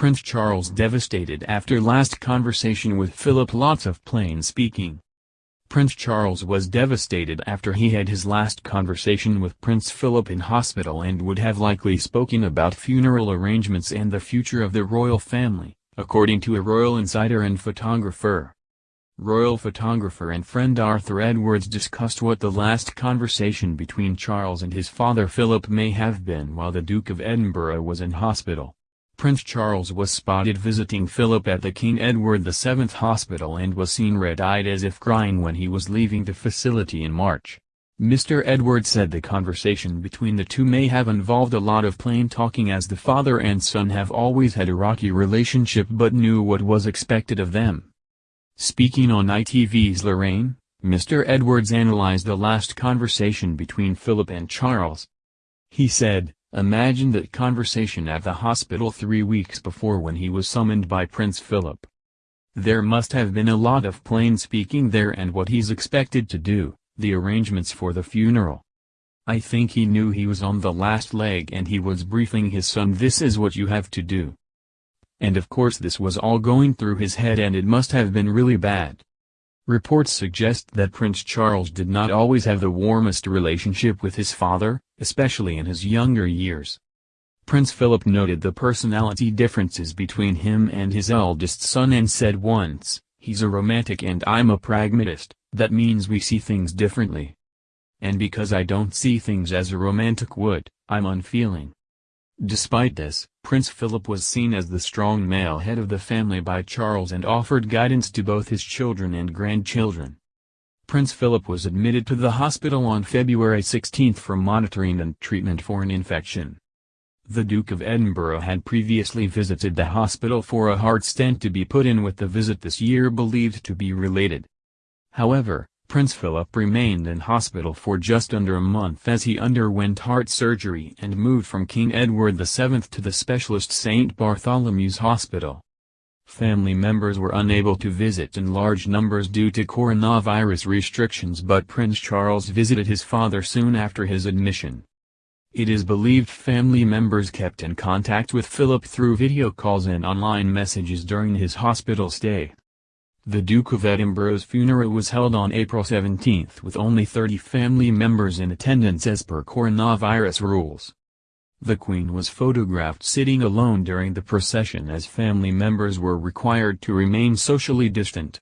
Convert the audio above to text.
Prince Charles devastated after last conversation with Philip lots of plain speaking. Prince Charles was devastated after he had his last conversation with Prince Philip in hospital and would have likely spoken about funeral arrangements and the future of the royal family, according to a royal insider and photographer. Royal photographer and friend Arthur Edwards discussed what the last conversation between Charles and his father Philip may have been while the Duke of Edinburgh was in hospital. Prince Charles was spotted visiting Philip at the King Edward VII Hospital and was seen red-eyed as if crying when he was leaving the facility in March. Mr. Edward said the conversation between the two may have involved a lot of plain talking as the father and son have always had a rocky relationship but knew what was expected of them. Speaking on ITV's Lorraine, Mr. Edwards analyzed the last conversation between Philip and Charles. He said, Imagine that conversation at the hospital three weeks before when he was summoned by Prince Philip. There must have been a lot of plain speaking there and what he's expected to do, the arrangements for the funeral. I think he knew he was on the last leg and he was briefing his son this is what you have to do. And of course this was all going through his head and it must have been really bad. Reports suggest that Prince Charles did not always have the warmest relationship with his father, especially in his younger years. Prince Philip noted the personality differences between him and his eldest son and said once, he's a romantic and I'm a pragmatist, that means we see things differently. And because I don't see things as a romantic would, I'm unfeeling. Despite this, Prince Philip was seen as the strong male head of the family by Charles and offered guidance to both his children and grandchildren. Prince Philip was admitted to the hospital on February 16 for monitoring and treatment for an infection. The Duke of Edinburgh had previously visited the hospital for a heart stent to be put in with the visit this year believed to be related. However, Prince Philip remained in hospital for just under a month as he underwent heart surgery and moved from King Edward VII to the specialist St. Bartholomew's Hospital. Family members were unable to visit in large numbers due to coronavirus restrictions but Prince Charles visited his father soon after his admission. It is believed family members kept in contact with Philip through video calls and online messages during his hospital stay. The Duke of Edinburgh's funeral was held on April 17 with only 30 family members in attendance as per coronavirus rules. The Queen was photographed sitting alone during the procession as family members were required to remain socially distant.